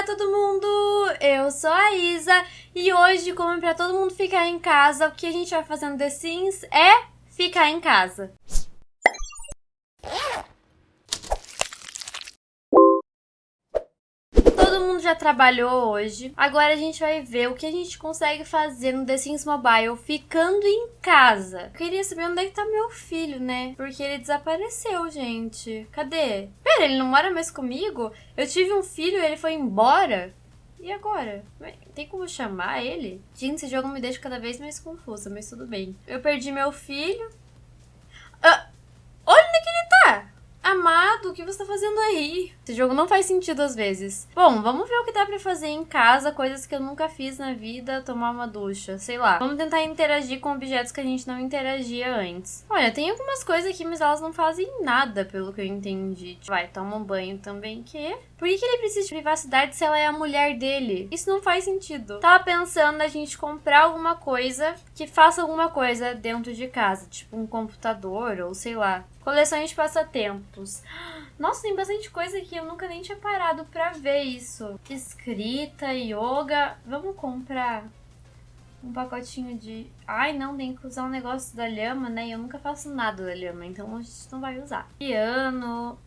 Olá todo mundo, eu sou a Isa e hoje, como para todo mundo ficar em casa, o que a gente vai fazer no The Sims é ficar em casa. Todo mundo já trabalhou hoje, agora a gente vai ver o que a gente consegue fazer no The Sims Mobile ficando em casa. Eu queria saber onde é que tá meu filho, né? Porque ele desapareceu, gente. Cadê? Pera, ele não mora mais comigo? Eu tive um filho e ele foi embora? E agora? Tem como chamar ele? Gente, esse jogo me deixa cada vez mais confusa, mas tudo bem. Eu perdi meu filho. Ah, olha onde é que ele tá! Amado, o que você tá fazendo aí? Esse jogo não faz sentido às vezes. Bom, vamos ver o que dá pra fazer em casa, coisas que eu nunca fiz na vida, tomar uma ducha, sei lá. Vamos tentar interagir com objetos que a gente não interagia antes. Olha, tem algumas coisas aqui, mas elas não fazem nada, pelo que eu entendi. Vai, toma um banho também, que... Por que, que ele precisa de privacidade se ela é a mulher dele? Isso não faz sentido. Tava pensando a gente comprar alguma coisa que faça alguma coisa dentro de casa, tipo um computador ou sei lá. Coleções de passatempos. Nossa, tem bastante coisa aqui, eu nunca nem tinha parado pra ver isso. Escrita, yoga. Vamos comprar um pacotinho de... Ai, não, tem que usar um negócio da lhama, né? Eu nunca faço nada da lhama, então a gente não vai usar. Piano,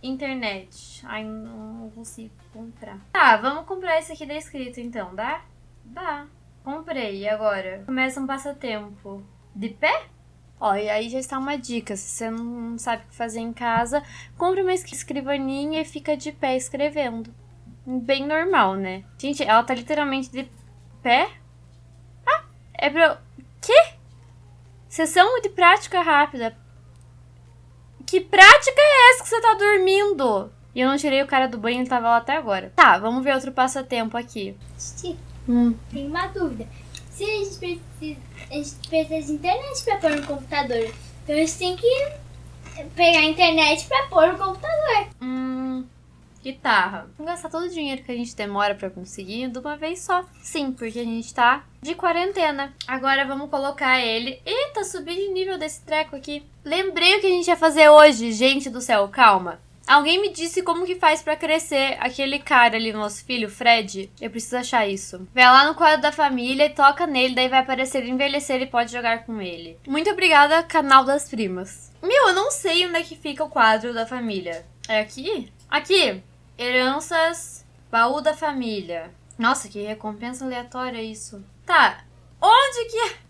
internet. Ai, não consigo comprar. Tá, vamos comprar esse aqui da escrita, então, dá? Dá. Comprei, e agora? Começa um passatempo. De pé? Ó, e aí já está uma dica, se você não sabe o que fazer em casa, compre uma escrivaninha e fica de pé escrevendo. Bem normal, né? Gente, ela tá literalmente de pé. Ah, é pra... Quê? Sessão de prática rápida. Que prática é essa que você tá dormindo? E eu não tirei o cara do banho, ele tava lá até agora. Tá, vamos ver outro passatempo aqui. Hum. Tem uma dúvida se a gente precisa, a gente precisa de internet para pôr no computador. Então a gente tem que pegar a internet para pôr no computador. Hum, guitarra. Vamos gastar todo o dinheiro que a gente demora para conseguir de uma vez só. Sim, porque a gente tá de quarentena. Agora vamos colocar ele. Eita, subi de nível desse treco aqui. Lembrei o que a gente ia fazer hoje, gente do céu, calma. Alguém me disse como que faz pra crescer aquele cara ali, nosso filho, Fred. Eu preciso achar isso. Vai lá no quadro da família e toca nele, daí vai aparecer envelhecer e pode jogar com ele. Muito obrigada, canal das primas. Meu, eu não sei onde é que fica o quadro da família. É aqui? Aqui! Heranças, baú da família. Nossa, que recompensa aleatória isso. Tá, onde que...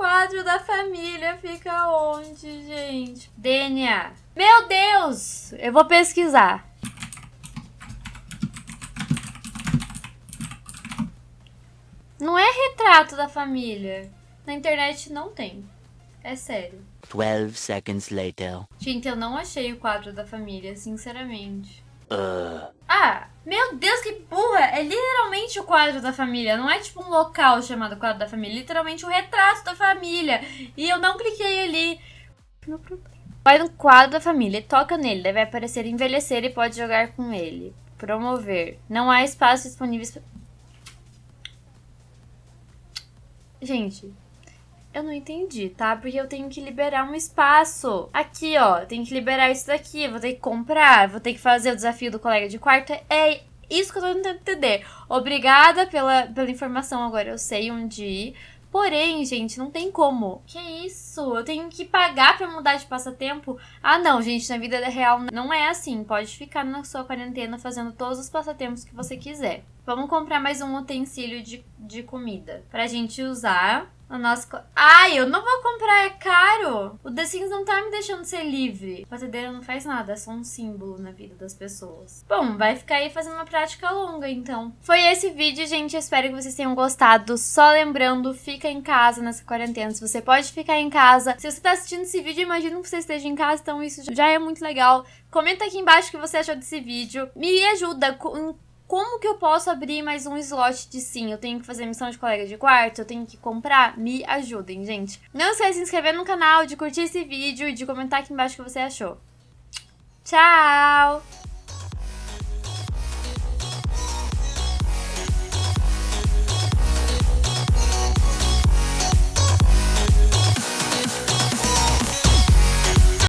Quadro da família fica onde, gente? DNA. Meu Deus! Eu vou pesquisar. Não é retrato da família. Na internet não tem. É sério. 12 seconds later. Gente, eu não achei o quadro da família, sinceramente. Uh. Ah, meu Deus, que burra! É literalmente o quadro da família. Não é tipo um local chamado quadro da família. Literalmente o retrato da família. E eu não cliquei ali. Vai no quadro da família, toca nele. Deve aparecer envelhecer e pode jogar com ele. Promover. Não há espaço disponível. Gente, eu não entendi, tá? Porque eu tenho que liberar um espaço. Aqui, ó, tenho que liberar isso daqui. Vou ter que comprar, vou ter que fazer o desafio do colega de quarto. É isso que eu tô tentando entender. Obrigada pela, pela informação, agora eu sei onde ir. Porém, gente, não tem como. Que isso? Eu tenho que pagar pra mudar de passatempo? Ah, não, gente, na vida real não é assim. Pode ficar na sua quarentena fazendo todos os passatempos que você quiser. Vamos comprar mais um utensílio de, de comida pra gente usar o nosso... Ai, eu não vou comprar, é caro. O The Sims não tá me deixando ser livre. Batedeira não faz nada, é só um símbolo na vida das pessoas. Bom, vai ficar aí fazendo uma prática longa, então. Foi esse vídeo, gente. Espero que vocês tenham gostado. Só lembrando, fica em casa nessa quarentena. Se você pode ficar em casa. Se você tá assistindo esse vídeo, imagino que você esteja em casa, então isso já é muito legal. Comenta aqui embaixo o que você achou desse vídeo. Me ajuda com como que eu posso abrir mais um slot de sim? Eu tenho que fazer missão de colega de quarto? Eu tenho que comprar? Me ajudem, gente. Não esqueça de se inscrever no canal, de curtir esse vídeo e de comentar aqui embaixo o que você achou. Tchau!